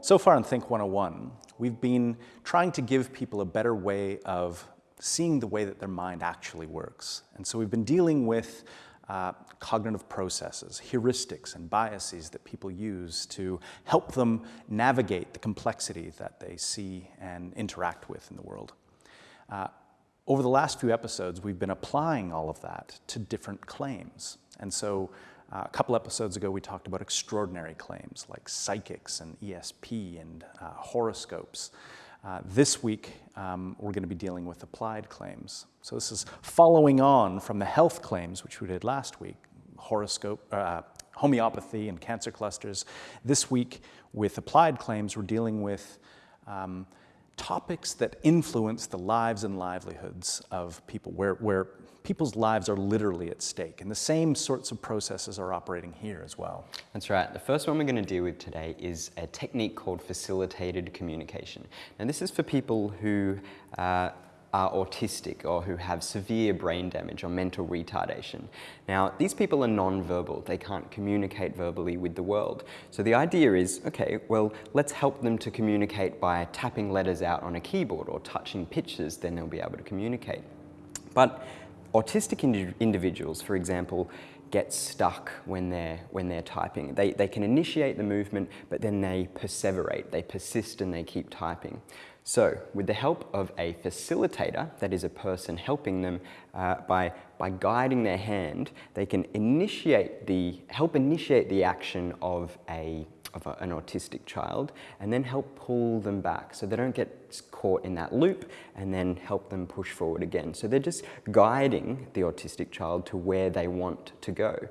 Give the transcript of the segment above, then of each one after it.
So far in Think 101, we've been trying to give people a better way of seeing the way that their mind actually works. And so we've been dealing with uh, cognitive processes, heuristics and biases that people use to help them navigate the complexity that they see and interact with in the world. Uh, over the last few episodes, we've been applying all of that to different claims. And so uh, a couple episodes ago, we talked about extraordinary claims like psychics and ESP and uh, horoscopes. Uh, this week, um, we're going to be dealing with applied claims. So this is following on from the health claims, which we did last week, horoscope, uh, homeopathy and cancer clusters. This week, with applied claims, we're dealing with um, topics that influence the lives and livelihoods of people, where, where people's lives are literally at stake. And the same sorts of processes are operating here as well. That's right. The first one we're going to deal with today is a technique called facilitated communication. Now this is for people who uh, are autistic or who have severe brain damage or mental retardation. Now, these people are non-verbal. They can't communicate verbally with the world. So the idea is, okay, well, let's help them to communicate by tapping letters out on a keyboard or touching pictures, then they'll be able to communicate. But autistic indi individuals, for example, get stuck when they're, when they're typing. They, they can initiate the movement, but then they perseverate, they persist and they keep typing. So with the help of a facilitator, that is a person helping them uh, by, by guiding their hand, they can initiate the, help initiate the action of, a, of a, an autistic child and then help pull them back so they don't get caught in that loop and then help them push forward again. So they're just guiding the autistic child to where they want to go.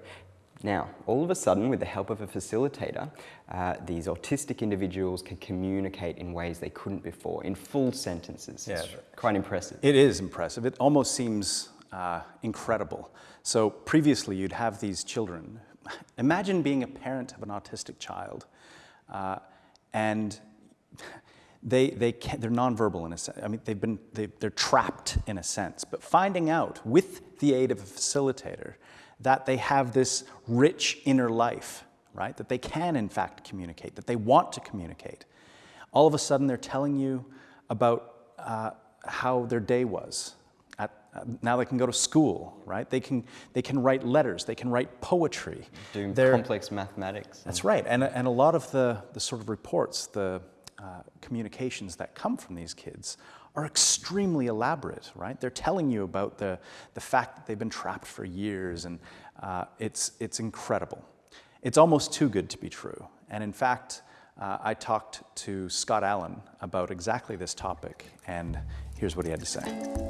Now, all of a sudden, with the help of a facilitator, uh, these autistic individuals can communicate in ways they couldn't before, in full sentences. Yeah, it's quite impressive. It is impressive. It almost seems uh, incredible. So previously, you'd have these children. Imagine being a parent of an autistic child, uh, and they, they can, they're nonverbal in a sense. I mean, they've been, they, they're trapped in a sense. But finding out, with the aid of a facilitator, that they have this rich inner life, right? That they can, in fact, communicate, that they want to communicate. All of a sudden, they're telling you about uh, how their day was. At, uh, now they can go to school, right? They can, they can write letters, they can write poetry. Doing they're, complex mathematics. That's right. And, and a lot of the, the sort of reports, the uh, communications that come from these kids are extremely elaborate, right? They're telling you about the, the fact that they've been trapped for years, and uh, it's, it's incredible. It's almost too good to be true. And in fact, uh, I talked to Scott Allen about exactly this topic, and here's what he had to say.